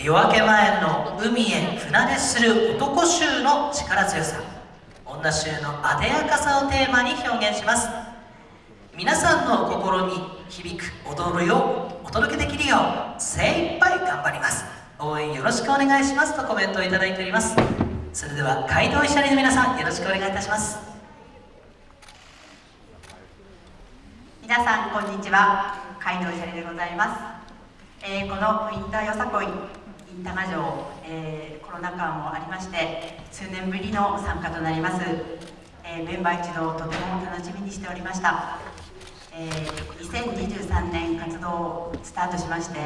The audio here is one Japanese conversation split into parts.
夜明け前の海へ船出する男衆の力強さ。女衆の艶やかさをテーマに表現します。皆さんの心に響く踊るよお届けできるよう精一杯頑張ります。応援よろしくお願いします。とコメントをいただいております。それでは街道医者の皆さんよろしくお願いいたします。皆さんこんにちは。街道医者でございます。えー、このウィンターよさこい。インタガ城、えー、コロナ禍もありまして数年ぶりの参加となります、えー、メンバー一同とても楽しみにしておりました、え2023年活動をスタートしまして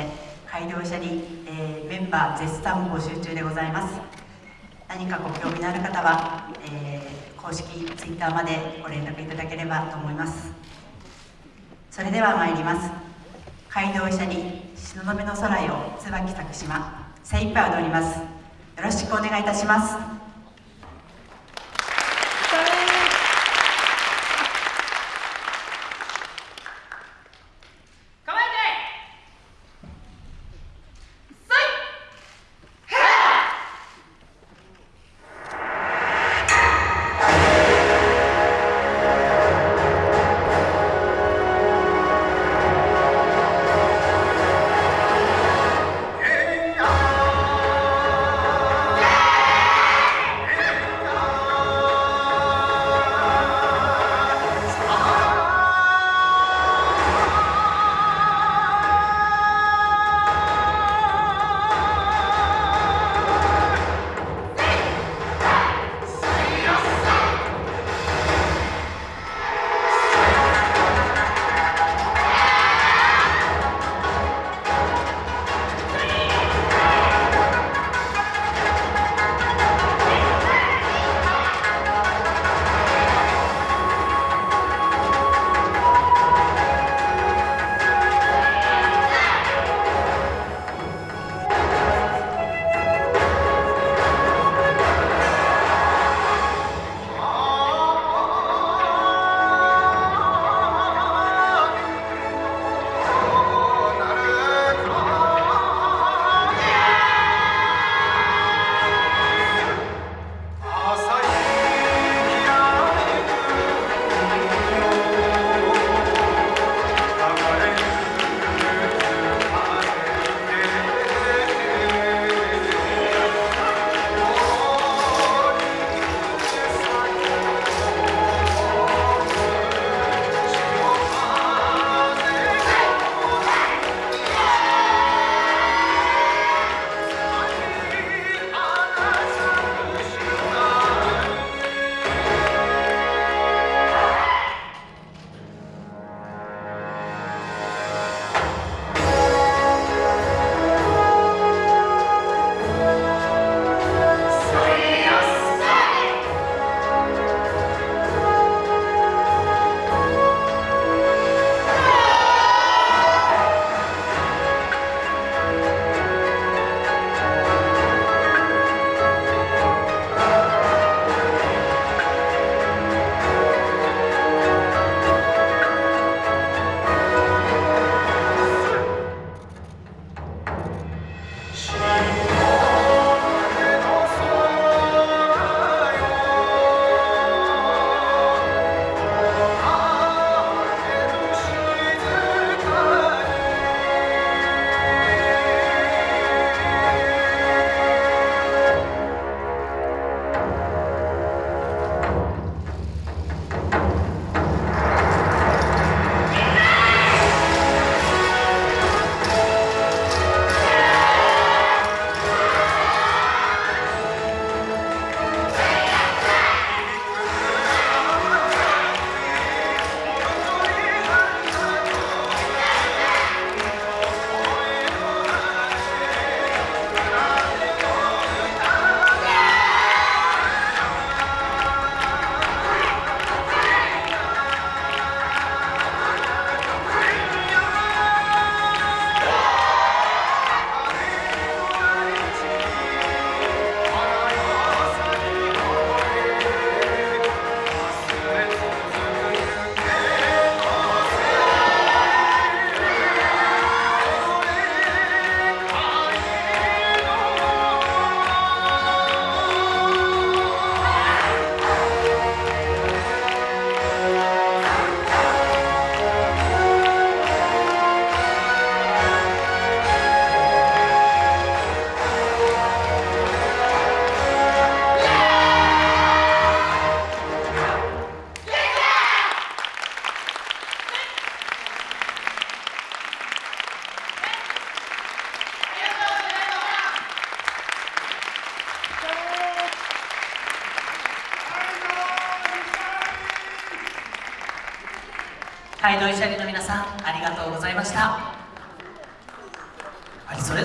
街道車に、えメンバー絶賛募集中でございます。何かご興味のある方は、え公式 Twitter までご連絡いただければと思います。それでは参ります。街道医者に東雲の空よ椿咲島。精一杯踊ります。よろしくお願いいたします。街道医者の皆さんありがとうございました。